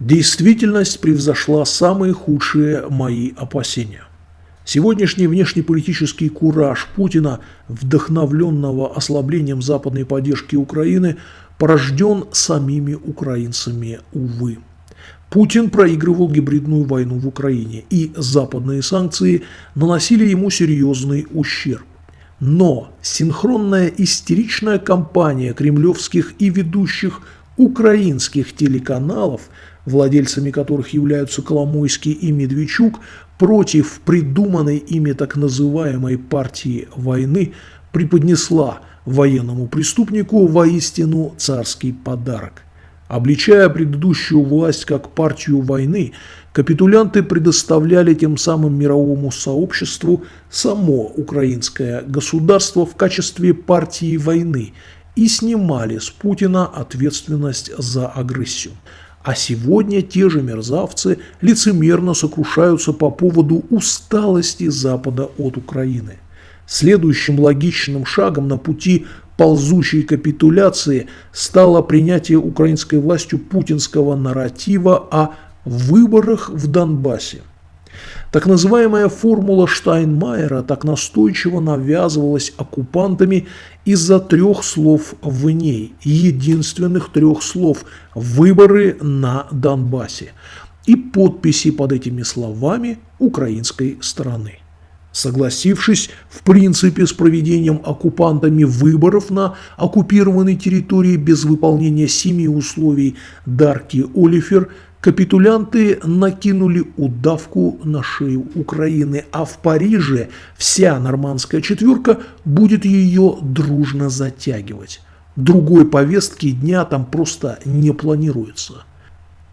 Действительность превзошла самые худшие мои опасения. Сегодняшний внешнеполитический кураж Путина, вдохновленного ослаблением западной поддержки Украины, порожден самими украинцами, увы. Путин проигрывал гибридную войну в Украине, и западные санкции наносили ему серьезный ущерб. Но синхронная истеричная кампания кремлевских и ведущих украинских телеканалов, владельцами которых являются Коломойский и Медведчук, против придуманной ими так называемой партии войны преподнесла военному преступнику воистину царский подарок. Обличая предыдущую власть как партию войны, капитулянты предоставляли тем самым мировому сообществу само украинское государство в качестве партии войны и снимали с Путина ответственность за агрессию. А сегодня те же мерзавцы лицемерно сокрушаются по поводу усталости Запада от Украины. Следующим логичным шагом на пути ползущей капитуляции стало принятие украинской властью путинского нарратива о выборах в Донбассе. Так называемая формула Штайнмайера так настойчиво навязывалась оккупантами из-за трех слов в ней, единственных трех слов «выборы на Донбассе» и подписи под этими словами украинской стороны. Согласившись в принципе с проведением оккупантами выборов на оккупированной территории без выполнения семи условий Дарки Олифер – Капитулянты накинули удавку на шею Украины, а в Париже вся нормандская четверка будет ее дружно затягивать. Другой повестки дня там просто не планируется.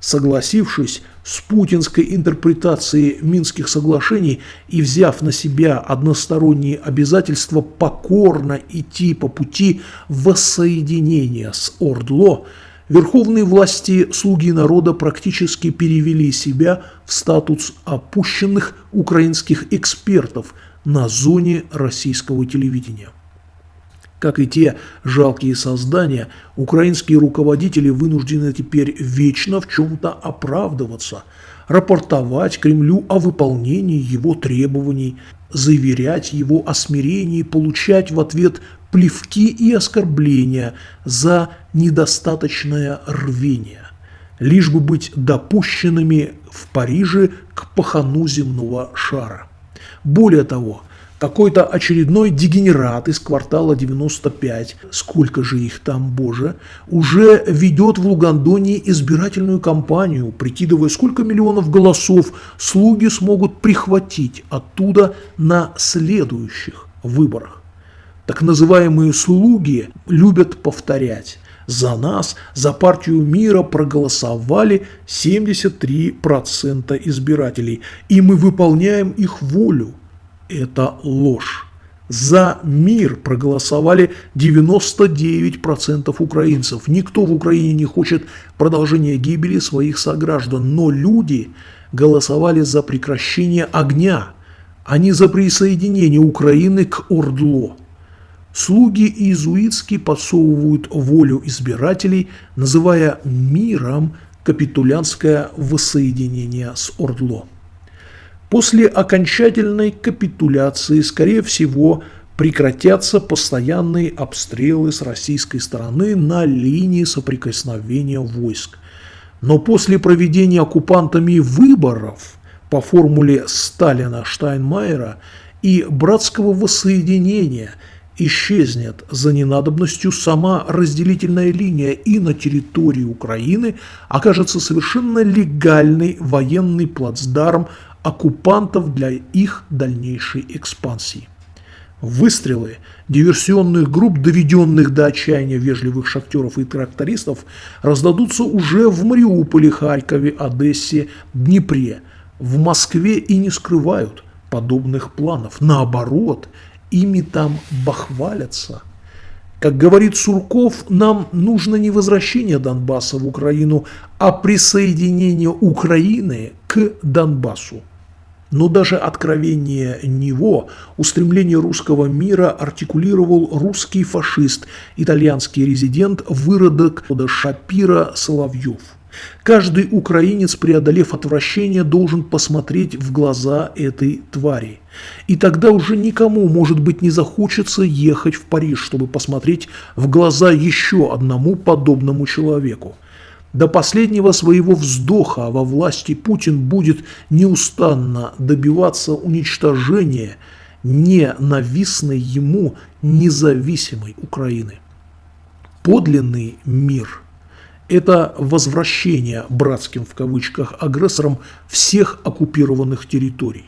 Согласившись с путинской интерпретацией Минских соглашений и взяв на себя односторонние обязательства покорно идти по пути воссоединения с Ордло – Верховные власти слуги народа практически перевели себя в статус опущенных украинских экспертов на зоне российского телевидения. Как и те жалкие создания, украинские руководители вынуждены теперь вечно в чем-то оправдываться, рапортовать Кремлю о выполнении его требований, заверять его о смирении, получать в ответ плевки и оскорбления за недостаточное рвение, лишь бы быть допущенными в Париже к пахану земного шара. Более того, какой-то очередной дегенерат из квартала 95, сколько же их там, боже, уже ведет в Лугандонии избирательную кампанию, прикидывая, сколько миллионов голосов слуги смогут прихватить оттуда на следующих выборах. Так называемые слуги любят повторять. За нас, за партию мира проголосовали 73% избирателей, и мы выполняем их волю. Это ложь. За мир проголосовали 99% украинцев. Никто в Украине не хочет продолжения гибели своих сограждан, но люди голосовали за прекращение огня, а не за присоединение Украины к Ордло. Слуги иезуитски подсовывают волю избирателей, называя миром капитулянское воссоединение с Ордло. После окончательной капитуляции, скорее всего, прекратятся постоянные обстрелы с российской стороны на линии соприкосновения войск. Но после проведения оккупантами выборов по формуле Сталина-Штайнмайера и братского воссоединения – исчезнет за ненадобностью сама разделительная линия и на территории Украины окажется совершенно легальный военный плацдарм оккупантов для их дальнейшей экспансии. Выстрелы диверсионных групп, доведенных до отчаяния вежливых шахтеров и трактористов, раздадутся уже в Мариуполе, Харькове, Одессе, Днепре. В Москве и не скрывают подобных планов. Наоборот, ими там бахвалятся. Как говорит Сурков, нам нужно не возвращение Донбасса в Украину, а присоединение Украины к Донбассу. Но даже откровение него, устремление русского мира артикулировал русский фашист, итальянский резидент, выродок Шапира Соловьев – Каждый украинец, преодолев отвращение, должен посмотреть в глаза этой твари. И тогда уже никому, может быть, не захочется ехать в Париж, чтобы посмотреть в глаза еще одному подобному человеку. До последнего своего вздоха во власти Путин будет неустанно добиваться уничтожения ненавистной ему независимой Украины. Подлинный мир – это возвращение братским в кавычках агрессорам всех оккупированных территорий.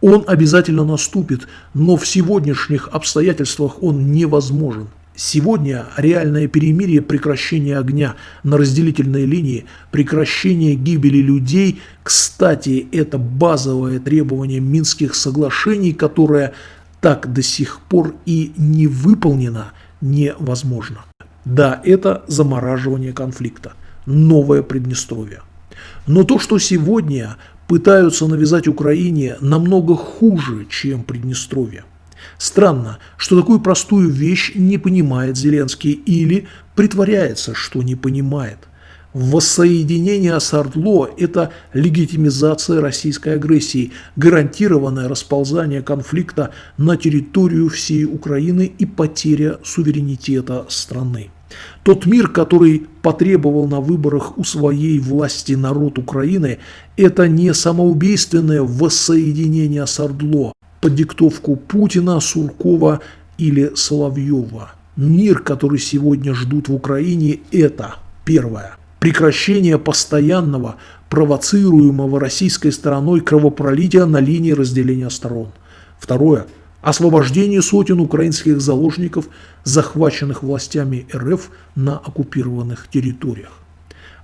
Он обязательно наступит, но в сегодняшних обстоятельствах он невозможен. Сегодня реальное перемирие, прекращение огня на разделительной линии, прекращение гибели людей, кстати, это базовое требование Минских соглашений, которое так до сих пор и не выполнено, невозможно. Да, это замораживание конфликта, новое Приднестровье. Но то, что сегодня пытаются навязать Украине, намного хуже, чем Приднестровье. Странно, что такую простую вещь не понимает Зеленский или притворяется, что не понимает. Воссоединение с Ордло – это легитимизация российской агрессии, гарантированное расползание конфликта на территорию всей Украины и потеря суверенитета страны. Тот мир, который потребовал на выборах у своей власти народ Украины, это не самоубийственное воссоединение с Ордло под диктовку Путина, Суркова или Соловьева. Мир, который сегодня ждут в Украине, это первое прекращение постоянного, провоцируемого российской стороной кровопролития на линии разделения сторон. Второе. Освобождение сотен украинских заложников, захваченных властями РФ на оккупированных территориях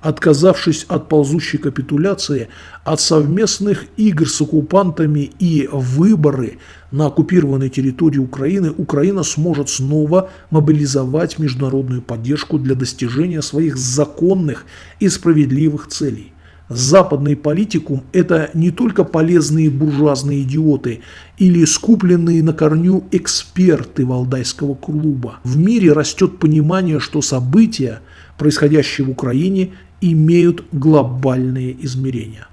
отказавшись от ползущей капитуляции, от совместных игр с оккупантами и выборы на оккупированной территории Украины, Украина сможет снова мобилизовать международную поддержку для достижения своих законных и справедливых целей. Западный политикум – это не только полезные буржуазные идиоты или скупленные на корню эксперты Валдайского клуба. В мире растет понимание, что события, происходящие в Украине, имеют глобальные измерения.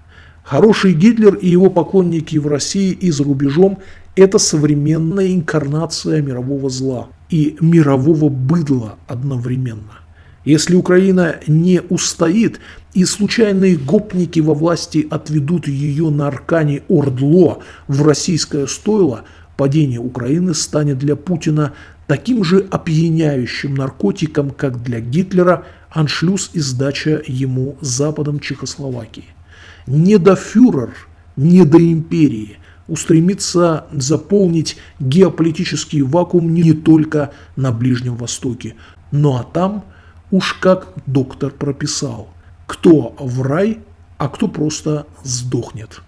Хороший Гитлер и его поклонники в России и за рубежом – это современная инкарнация мирового зла и мирового быдла одновременно. Если Украина не устоит и случайные гопники во власти отведут ее на аркане Ордло в российское стойло, падение Украины станет для Путина таким же опьяняющим наркотиком, как для Гитлера аншлюз и сдача ему Западом Чехословакии. Не до фюрер, не до империи устремится заполнить геополитический вакуум не только на Ближнем Востоке, но а там уж как доктор прописал, кто в рай, а кто просто сдохнет.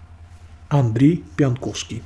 Андрей Пьянковский